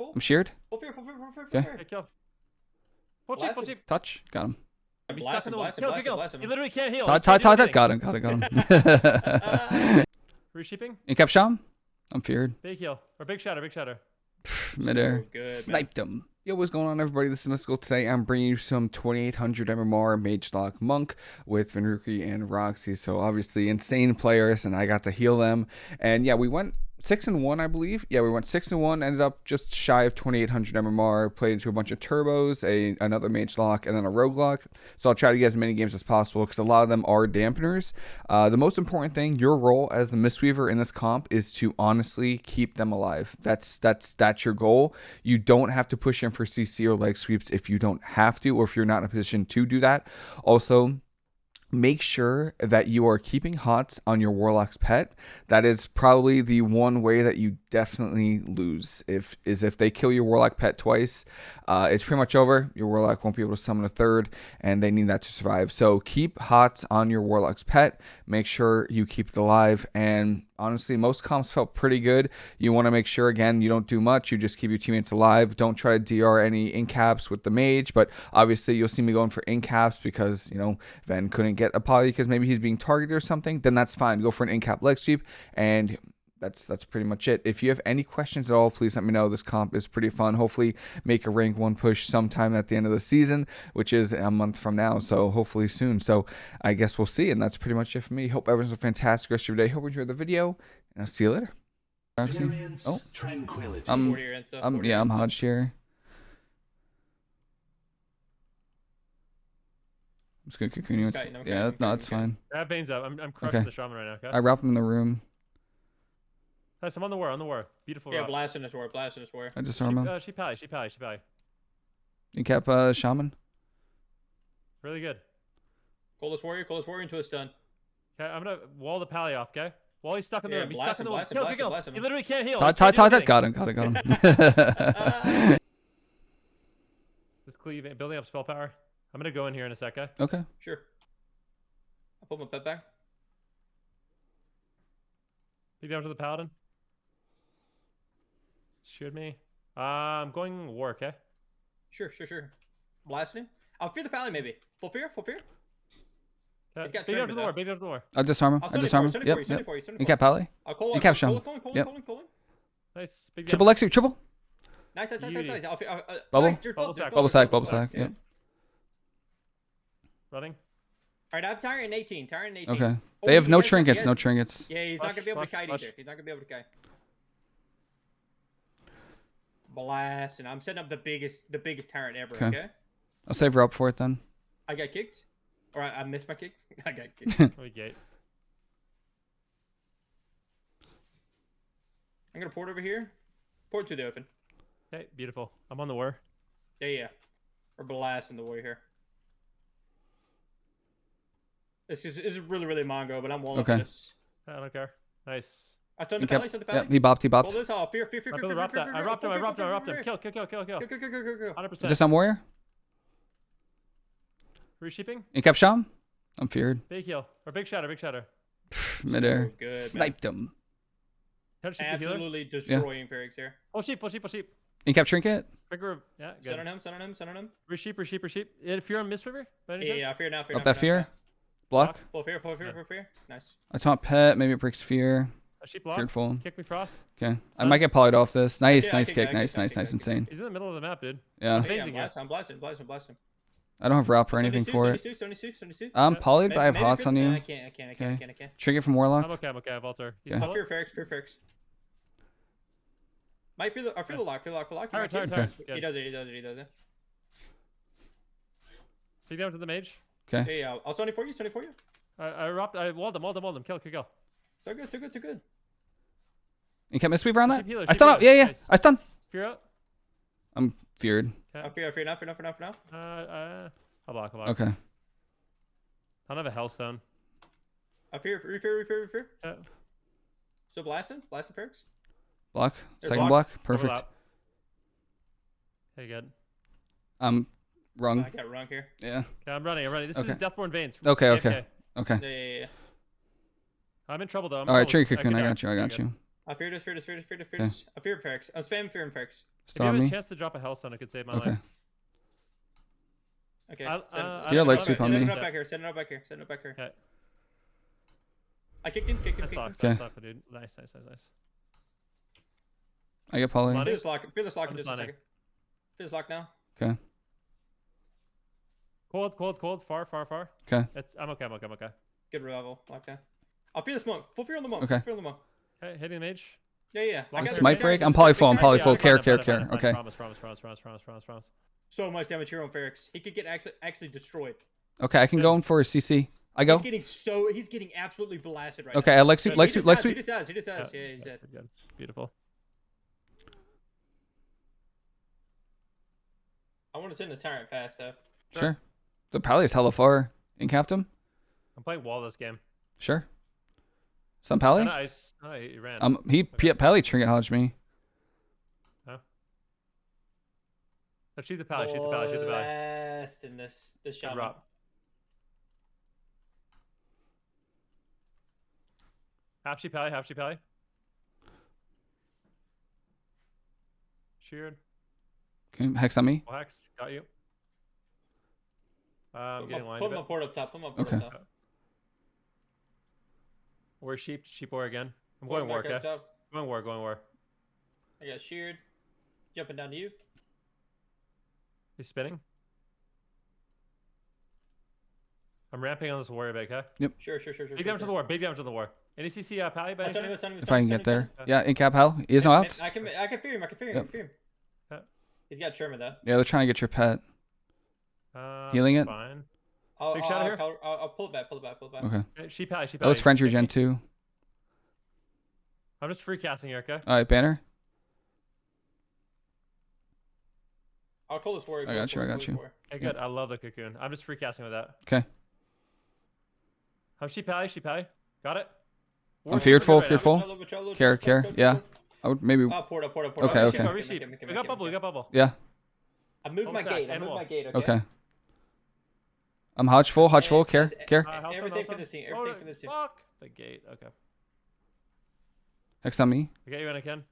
full. I'm sheared. Full fear, full fear, full fear, full Okay. fear. Okay, kill. Full cheap, full Blasted. cheap. Touch. Got him. He's Blast stuck in him, the blast him, Kill, blast kill, him, kill. blast him. He literally can't heal. Todd, He can't Todd, Todd, got him, got him, got him. Reshipping. you kept Sham? I'm feared. Big heal. Or big shatter, big shatter. Midair. good, man. Sniped him. Yo, what's going on, everybody? This is Mysticall. Today, I'm bringing you some 2800 MMR Mage Lock Monk with Venruki and Roxy. So, obviously, insane players, and I got to heal them. And yeah, we went 6 and 1, I believe. Yeah, we went 6 and 1, ended up just shy of 2800 MMR, played into a bunch of turbos, a another Mage Lock, and then a Rogue Lock. So, I'll try to get as many games as possible because a lot of them are dampeners. Uh, the most important thing, your role as the Mistweaver in this comp is to honestly keep them alive. That's that's that's your goal. You don't have to push in for CC or leg sweeps if you don't have to, or if you're not in a position to do that. Also, make sure that you are keeping hots on your warlock's pet. That is probably the one way that you definitely lose. If is if they kill your warlock pet twice uh, it's pretty much over. Your warlock won't be able to summon a third and they need that to survive. So keep hots on your warlock's pet. Make sure you keep it alive and honestly most comps felt pretty good. You want to make sure again you don't do much you just keep your teammates alive. Don't try to dr any in caps with the mage but obviously you'll see me going for in caps because you know Ven couldn't get a poly because maybe he's being targeted or something then that's fine. Go for an in cap leg sweep and that's that's pretty much it. If you have any questions at all, please let me know. This comp is pretty fun. Hopefully, make a rank one push sometime at the end of the season, which is a month from now. So hopefully soon. So I guess we'll see. And that's pretty much it for me. Hope everyone's a fantastic rest of your day. Hope you enjoyed the video, and I'll see you later. Experience Oh, tranquility. um, Forty and stuff, um, yeah, I'm Hodge here. I'm just gonna cocoon you. It's- no, okay, Yeah, okay, no, it's fine. Grab Bane's up. I'm, I'm crushing Okay. the shaman right now, okay? I wrap him in the room. Nice, I'm on the war, on the war. Beautiful Yeah, rock. blasting this war, blasting this war. I She, disarm him. uh, she pally, she pally, she pally. You kept uh, shaman. Really good. Coldest warrior, coldest warrior into a stun. Okay, I'm gonna wall the pally off, okay? While he's stuck in the Yeah, room. He's blast stuck in him, the room. blast him, Kill, blast kill, him, kill. blast him. He literally can't heal. Todd, He Todd, can't Todd, got him, got him, got him. Just cleave, building up spell power. I'm gonna go in here in a sec, okay? okay. Sure. I'll put my pet back. Lead down to the paladin. Shoot me. Uh, I'm going war, okay? Sure, sure, sure. Blasting him. I'll fear the pally maybe. Full fear, full fear. Okay. He's got Big down trimmed to with the war, that. big down to the war. I disarm him. I'll I stun disarm him. stun it Yep, for you, stun yep. it you, stun it You for you. kept Pally. I'll call, You kept Colin, Sean. Colin, Colin, Yep. Colin, Colin. Nice. Big Triple. Lexi, triple. Nice, nice, nice, nice, nice. I'll, fe- uh, uh, Bubble? Nice, Bubble sack, Bubble sack, bubble sack. Yeah. Yep. Running. All right, I have Tyrant 18. Tyrant 18. Okay. Oh, They have no trinkets. No trinkets. Yeah, he's not gonna be able to kite either. He's not gonna be able to kite. Blast, and I'm setting up the biggest, the biggest Tyrant ever. Okay. Okay. I'll save her up for it then. I got kicked, or I, I missed my kick. I got kicked. We gate. I'm gonna port over here. Port to the open. Okay, beautiful. I'm on the war. Yeah, yeah. We're blasting the warrior here. This is, this is really, really Mongo, but I'm walling Okay. this. I don't care. Nice. I stunned You the pally, kept. stunned the pally. Yep. He bopped. He Roll bopped. this off. Fear, fear, fear, My fear, brother fear, robbed fear, that. fear, I fear, robbed him. I fear, robbed him. I fear, robbed fear, him. fear, Kill, kill, kill, kill, kill. Go, go, go, go, go, go. 100%. Just on warrior. Reshipping. You kept Sham. I'm feared. Big heal. Or big shatter, big shatter. Midair. good, man. Sniped him. Touch sheep the healer. Absolutely destroying Ferrix here. Full sheep, full sheep, full sheep. You kept trinket. Trigger. Yeah, Stun good. on him, stun on him, stun on him. Resheep, resheep, resheep. If you're on Mistweaver, by any Yeah, chance? yeah, fear now, fear Up now. that fear. Block. Full fear, full fear, Yeah. full fear. Nice. I taunt pet. Maybe it breaks fear. A sheep block. Feared full. Kick me frost. Okay. I might get polyed off this. Nice, Yeah, nice kick kick. Nice, nice, nice, insane. He's in the middle of the map, dude. Yeah. Hey, I'm blasting, I'm blasting, blasting, blasting. I don't have wrap or anything for it. 72, 72, 72. I'm polyed, but I have Maybe hots fear- on Nah, I you. can't, I can't, I can't, I can't, I can't. Trinket from Warlock. I'm okay, I'm okay. I have altar. He's Yeah. I'll fear Ferrix, fear Ferrix. Might fear the, I fear the lock, fear the lock, fear the lock. Tired, He might tired, kill tired. me. Good. He does it, he does it, he does it. Take down to the mage. Okay. Yeah, yeah, I'll stun it for you, stun it for you. I, I robbed, I walled him, walled him, walled him. Kill, kill, kill. So good, so good, so good. You kept Mistweaver on that? Healer, I stun out. Yeah, yeah. Nice. I stun. Fear out. I'm feared. I'm feared, I fear now, fear now, fear now, fear now. Uh, uh, I'll block, I'll block. Okay. I don't have a healthstone. I fear, fear, fear, fear, fear. Uh, So blasting, blasting Ferrix. Block. Here, Second block. block. Perfect. overlap. Okay, good. I'm wrong. I got it wrong here. Yeah. Okay, I'm running, I'm running. This Okay. is Deathborn Veins. Okay, AFK. okay. Okay. Yeah, yeah, yeah. I'm in trouble though. I'm All right. Tree Cocoon. can I got you. I got you. I fear this, fear this, fear this, fear this, fear this. I fear Ferrix. I'm spamming fear and Ferrix. If you on have a chance to drop a Healthstone, it could save my Okay. life. Okay. I'll- uh, send You got it leg up sweep back- on send it up back here. Send it up back here. Send it back here. Okay. I kicked him. Kick him. Nice Kick him. lock. Okay. Nice lock, dude. Nice, nice, nice, nice. I get poly. Money. Feel this lock. Feel this lock in just just a second. Feel this lock now. Okay. Cold, cold, cold. Far, far, far. Okay. It's, I'm okay. I'm okay. I'm okay. Good revival. Lock down. I'll feel this monk. Full fear on the monk. Okay. Full fear on the monk. Okay, hitting the mage. Yeah, yeah. I Long got. Smite break? I'm just- poly full, I'm just- poly full. just- Care, care, care. fine, fine. Okay. Promise, promise, promise, promise, promise, promise, promise. So much damage here on Ferrex. He could get actually actually destroyed. Okay, I can go in for a CC. I go. He's getting so he's getting absolutely blasted right Okay, now. I leg sweep, He just sweep, has, He just has. He just Yeah, has. Yeah, he's yeah, dead. good. Beautiful. I want to send the tyrant fast though. Sure. The pally is hella far. Incapped him? I'm playing wall this game. Sure. Some Oh, pally? nice. Oh, he ran. Um, he P- pally trinket hodged me. Oh, shoot the pally, shoot the pally, shoot the pally. Blast in this this Good shot. drop. Half sheep pally, half sheep pally. Sheared. Okay, hex on me. Full hex. Got you. Uh, I'm Put getting my, line put my port up top. Put my port Okay. up top. Where's sheep? Sheep war again. I'm going war, back up okay? Going war, going war. I got sheared. Jumping down to you. He's spinning. I'm ramping on this warrior big, okay? Sure, sure, sure, sure. Big sure, damage to the war, big damage to the war. Any CC uh, pally by any chance? him, If I can get there. him. Yeah, incap hell. He is no Man, outs. I can I can fear him. I can fear him. I can fear him. Yeah. He's got Sherman though. Yeah, they're trying to get your pet. Uh, Healing it? Fine. I'll, Big I'll, shadow I'll, here? I'll, I'll, I'll pull it back. Pull it back. Pull it back. Okay. Uh, okay, Sheep pally, sheep That was. French regen too. I'm just free casting here, okay? All right, banner. I'll call this warrior. I got you, I got you. this. Okay, good. I love the cocoon. I'm just free casting with that. Okay. I'm sheep pally, sheep pally. Got it? I'm fearful, right fearful. now. Charlo, Charlo, Care, care. Yeah. I would maybe. Oh, port up, port up, port. Okay, okay. sheep, Go, make resheep. him, make him, We got bubble, we got bubble. Yeah. I moved Full my gate. I moved my gate. Okay. Okay. I'm hodge full, hodge full. Care, care. Uh, Everything for on. this team, Oh, everything for this team. Fuck the gate. Okay. Next on me. I get you when I can.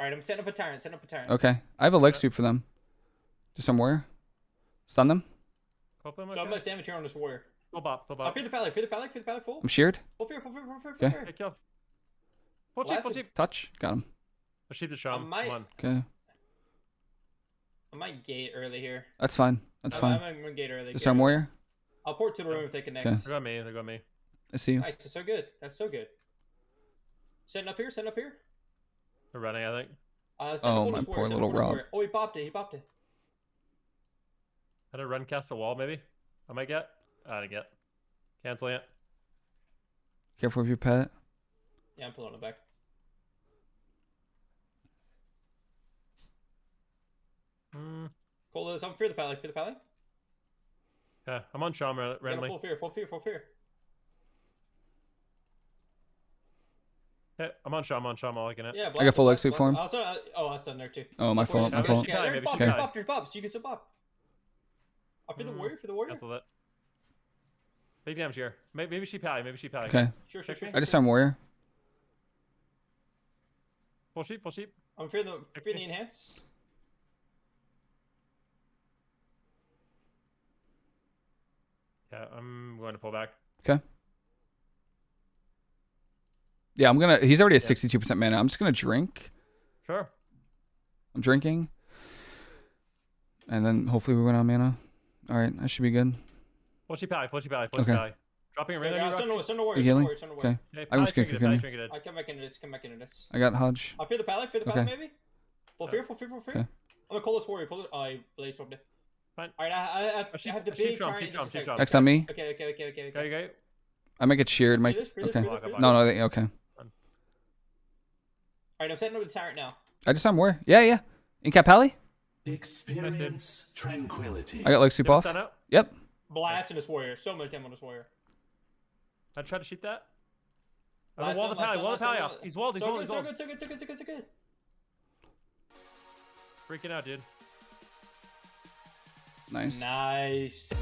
All right, I'm setting up a tyrant. Setting up a tyrant. Okay. I have a leg sweep for them. Just somewhere. Stun them. Cope him, So how okay? much damage here on this warrior? Full bop, full I'll bop. fear the pally. Fear the pally. Fear the pally. Full. I'm sheared. Full fear. Full fear. Full fear. Full fear. Okay, kill. Full cheap, full cheap. Touch. Got him. I'll sheep the sham. might- Come on. Okay. I might gate early here. That's fine. That's I'm, fine. I'm gonna gate early. Just gate warrior. I'll port to the room if they connect. Okay. They got me, they got me. I see you. Nice. That's so good. That's so good. Setting up here. Setting up here. They're running, I think. Uh, Oh, my poor little up Rob. warrior. Oh, he popped it. He popped it. I had a run cast a wall, maybe? I might get. I didn't get. Canceling it. Careful with your pet. Yeah, I'm pulling it back. Cool is I'm fear the pally. Fear the pally. Yeah, I'm on Sham ra- Yeah, full fear. Full fear. Full fear. Okay, I'm on Sham, I'm on Sham, I'm liking it. Yeah. I got full leg blast, for him. Also, uh, oh, that's done there too. Oh, my Before fault. you- My Maybe fault. she Yeah, Pally, there's Bob, she there's Pally. Bob, there's Bob. So you can some Bob. I fear the Mm. warrior. For the warrior. Cancel it. Big damage here. Maybe, maybe she pally, maybe she pally. Okay. Sure, sure, sure. I just arm warrior. Full sheep, full sheep. I'm fear the fear the enhance. Yeah, I'm going to pull back. Okay. Yeah, I'm gonna. He's already at Yeah. 62% mana. I'm just gonna drink. Sure. I'm drinking. And then hopefully we win on mana. All right, that should be good. Full your pally, full your pally, full Okay. sheep pally. Dropping a ring on you, send Roxy? send the warrior. You Send the healing? warrior. Send the warrior. Okay. Okay, I'm pally just gonna trinketed, kick pally him. I come back into this. Come back into this. I got Hodge. I fear the pally. Fear the pally, Okay. maybe. Full Yeah. fear. Full fear. Full fear. Okay. I'm gonna call this warrior. Call it. I blaze from it. Fine. All right. I, I, I, have, oh, A sheep- I have the big drum, giant. sheep drum, just sheep second. drum. On me. Okay. Okay. Okay. Okay. Go, Okay. you go. I might get sheared. Might. Free this, free this, Okay. this, free this. No, no. they- Okay. All right. I'm setting up the tyrant now. I just arm warrior. Yeah, yeah. Incap pally. Experience tranquility. I got leg sweep off. stun out? Yep. Blasting this warrior. So much damage on this warrior. I tried to shoot that. I'm Last wall time, the last pally, time, wall the last pally off. He's walled, he's So walled, good, he's so good, so good, so good, so good, so good. Freaking out, dude. Nice. Nice.